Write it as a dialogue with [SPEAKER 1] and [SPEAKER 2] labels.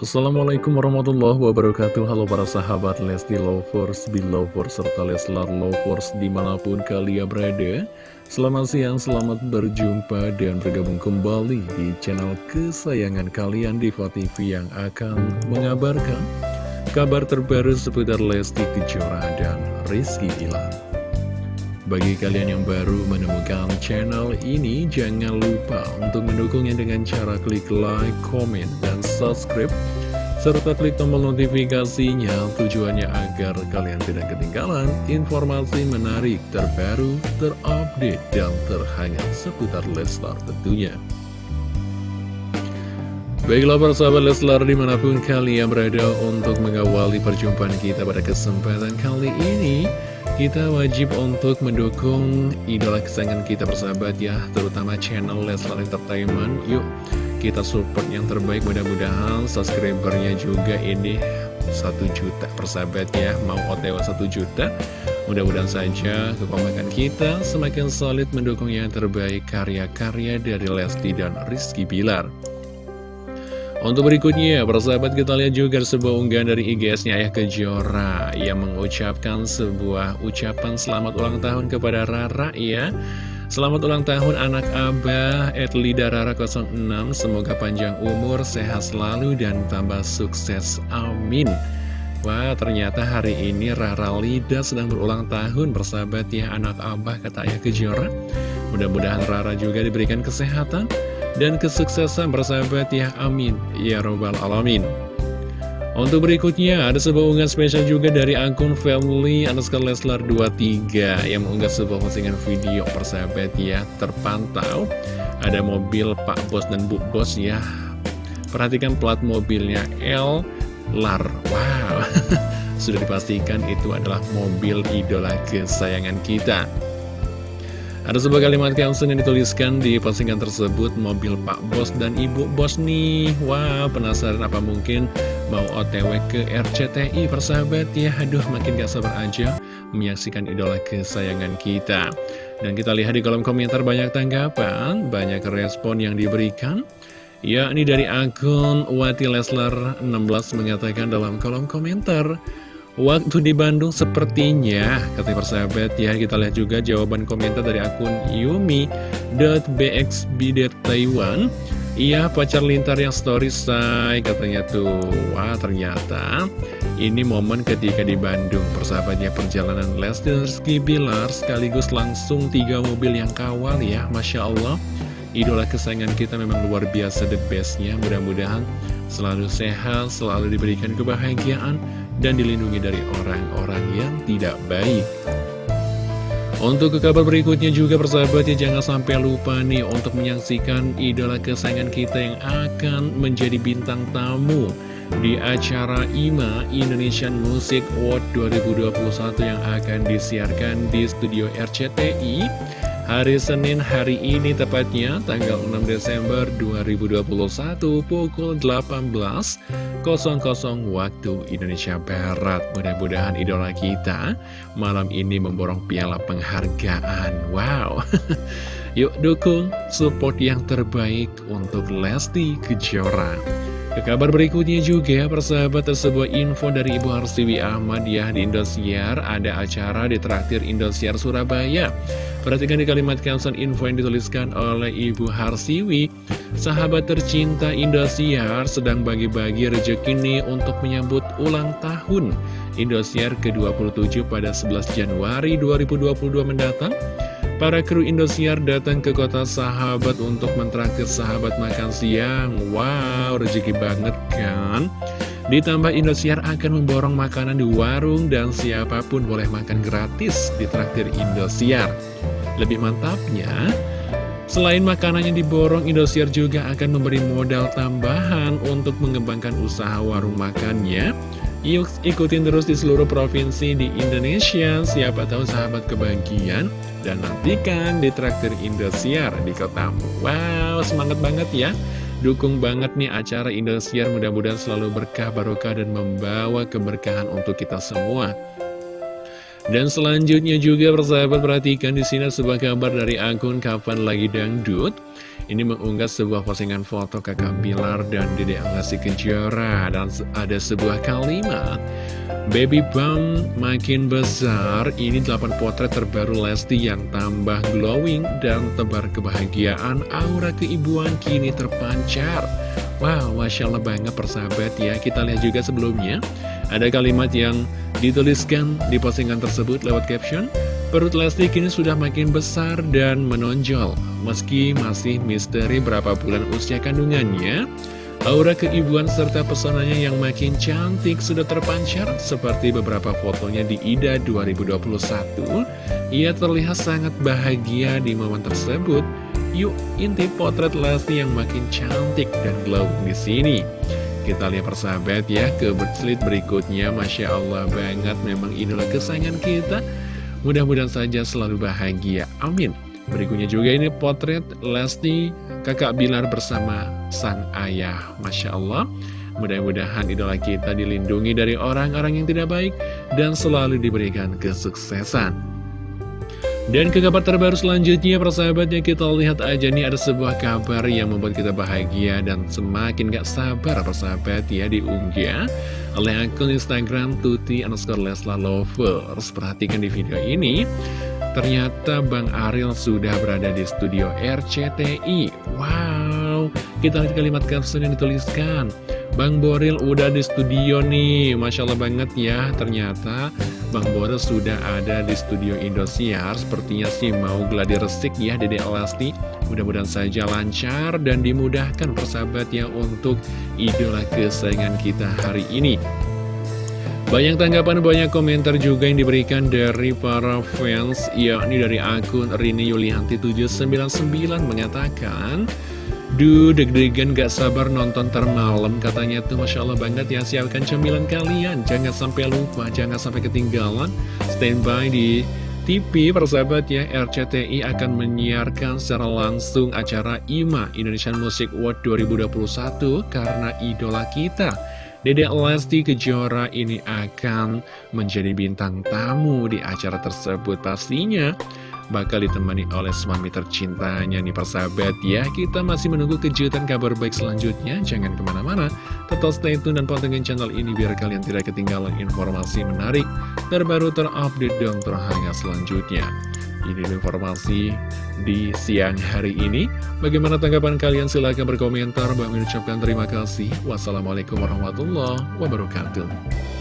[SPEAKER 1] Assalamualaikum warahmatullahi wabarakatuh. Halo para sahabat Lesti Lovers, Belovers, serta Leslar Lovers di mana pun kalian berada. Selamat siang, selamat berjumpa dan bergabung kembali di channel kesayangan kalian Diva TV yang akan mengabarkan Kabar terbaru seputar Lesti Kejora dan Rizky Ilan bagi kalian yang baru menemukan channel ini, jangan lupa untuk mendukungnya dengan cara klik like, comment, dan subscribe, serta klik tombol notifikasinya tujuannya agar kalian tidak ketinggalan informasi menarik, terbaru, terupdate, dan terhangat seputar Leslar tentunya. Baiklah para sahabat Leslar di mana pun kalian berada untuk mengawali perjumpaan kita pada kesempatan kali ini kita wajib untuk mendukung idola kesayangan kita persahabat ya Terutama channel Leslar Entertainment Yuk kita support yang terbaik mudah-mudahan subscribernya juga ini 1 juta persahabat ya Mau otw 1 juta. Mudah-mudahan saja kekompakan kita semakin solid mendukung yang terbaik karya-karya dari Lesti dan Rizky Bilar. Untuk berikutnya, persahabat kita lihat juga sebuah unggahan dari IGS-nya Ayah Kejora. Yang mengucapkan sebuah ucapan selamat ulang tahun kepada Rara ya. Selamat ulang tahun anak Abah. Edlida Rara 06 Semoga panjang umur, sehat selalu, dan tambah sukses. Amin. Wah ternyata hari ini Rara Lida sedang berulang tahun Bersahabat ya anak Abah kata Ayah Kejora. Mudah-mudahan Rara juga diberikan kesehatan dan kesuksesan bersahabat ya. Amin. Ya robbal alamin untuk berikutnya ada sebuah unggahan spesial juga dari akun family underscore leslar 23 yang mengunggah sebuah postingan video persahabat ya terpantau. Ada mobil Pak Bos dan Bu Bos ya. Perhatikan plat mobilnya L Lar. Wow. Sudah dipastikan itu adalah mobil idola kesayangan kita ada sebuah kalimat caption yang dituliskan di postingan tersebut Mobil Pak Bos dan Ibu Bos nih. Wah penasaran apa mungkin mau otw ke RCTI persahabat? Ya Aduh makin gak sabar aja menyaksikan idola kesayangan kita. Dan kita lihat di kolom komentar banyak tanggapan Banyak respon yang diberikan. Ya ini dari akun Wati Leslar 16 mengatakan dalam kolom komentar Waktu di Bandung sepertinya, kata persahabat ya, kita lihat juga jawaban komentar dari akun yumi.bxb.taiwan. Iya, pacar lintar yang story say, katanya tuh. Wah, ternyata ini momen ketika di Bandung, persahabatnya perjalanan Lesti dan Rizky Bilar, sekaligus langsung tiga mobil yang kawal ya, Masya Allah. Idola kesayangan kita memang luar biasa the bestnya, mudah-mudahan selalu sehat, selalu diberikan kebahagiaan, dan dilindungi dari orang-orang yang tidak baik. Untuk ke kabar berikutnya juga persahabat ya jangan sampai lupa nih untuk menyaksikan idola kesayangan kita yang akan menjadi bintang tamu di acara IMA Indonesian Music Award 2021 yang akan disiarkan di studio RCTI Hari Senin hari ini tepatnya tanggal 6 Desember 2021 pukul 18.00 waktu Indonesia Barat. Mudah-mudahan idola kita malam ini memborong piala penghargaan. Wow. Yuk dukung support yang terbaik untuk Lesti Kejora. Ke kabar berikutnya juga, persahabat sebuah info dari Ibu Harsiwi Ahmad ya di Indosiar ada acara di traktir Indosiar Surabaya. Perhatikan di kalimat caption info yang dituliskan oleh Ibu Harsiwi. Sahabat tercinta Indosiar sedang bagi-bagi rezeki nih untuk menyambut ulang tahun Indosiar ke-27 pada 11 Januari 2022 mendatang. Para kru Indosiar datang ke kota sahabat untuk mentraktir sahabat makan siang. Wow, rezeki banget kan? Ditambah Indosiar akan memborong makanan di warung dan siapa pun boleh makan gratis di traktir Indosiar. Lebih mantapnya, selain makanan yang diborong, Indosiar juga akan memberi modal tambahan untuk mengembangkan usaha warung makannya. Yuk ikutin terus di seluruh provinsi di Indonesia, siapa tahu sahabat kebahagiaan dan nantikan di traktir Indosiar di kotamu Wow, semangat banget ya Dukung banget nih acara Indosiar. Mudah-mudahan selalu berkah, barokah, dan membawa keberkahan untuk kita semua Dan selanjutnya juga persahabat perhatikan di sini sebuah kabar dari akun Kapan Lagi Dangdut. Ini mengunggah sebuah postingan foto kakak Bilar dan Dede Alasi Kejora. Dan ada sebuah kalimat Baby Bump makin besar, ini 8 potret terbaru Lesti yang tambah glowing dan tebar kebahagiaan. Aura keibuan kini terpancar. Wow, Masya Allah banget persahabat ya. Kita lihat juga sebelumnya Ada kalimat yang dituliskan di postingan tersebut lewat caption Perut Lesti kini sudah makin besar dan menonjol Meski masih misteri berapa bulan usia kandungannya. Aura keibuan serta pesonanya yang makin cantik sudah terpancar Seperti beberapa fotonya di IDA 2021 Ia terlihat sangat bahagia di momen tersebut. Yuk intip potret Lesti yang makin cantik dan glow di sini kita lihat persahabat ya ke berikutnya Masya Allah banget memang inilah kesayangan kita Mudah-mudahan saja selalu bahagia. Amin. Berikutnya juga ini potret Lesti kakak Bilar bersama sang ayah. Masya Allah. Mudah-mudahan idola kita dilindungi dari orang-orang yang tidak baik dan selalu diberikan kesuksesan. Dan ke kabar terbaru selanjutnya persahabatnya kita lihat aja nih ada sebuah kabar yang membuat kita bahagia dan semakin gak sabar persahabat ya diunggah oleh akun Instagram Tuti underscore Lesla Lovers. Perhatikan di video ini, ternyata Bang Ariel sudah berada di studio RCTI. Wow, kita lihat kalimat caption yang dituliskan. Bang Boril udah di studio nih, Masya Allah banget ya, ternyata Bang Boril sudah ada di studio Indosiar, sepertinya sih mau gladi resik ya Dede Elasti. Mudah-mudahan saja lancar dan dimudahkan persahabat ya untuk idola kesayangan kita hari ini. Banyak tanggapan, banyak komentar juga yang diberikan dari para fans, yakni dari akun Rini Yulianti 799 mengatakan, Duh, deg-degan gak sabar nonton termalam katanya tuh Masya Allah banget ya siapkan cemilan kalian. Jangan sampai lupa, jangan sampai ketinggalan. Standby di TV persahabat ya RCTI akan menyiarkan secara langsung acara IMA Indonesian Music Award 2021 karena idola kita Dede Lesti Kejora ini akan menjadi bintang tamu di acara tersebut pastinya bakal ditemani oleh suami tercintanya nih persahabat ya Kita masih menunggu kejutan kabar baik selanjutnya Jangan ke mana-mana Tetap stay tune dan pantengin channel ini biar kalian tidak ketinggalan informasi menarik Terbaru terupdate dan terhangat selanjutnya ini informasi di siang hari ini. Bagaimana tanggapan kalian? Silahkan berkomentar. Bang mengucapkan terima kasih. Wassalamualaikum warahmatullahi wabarakatuh.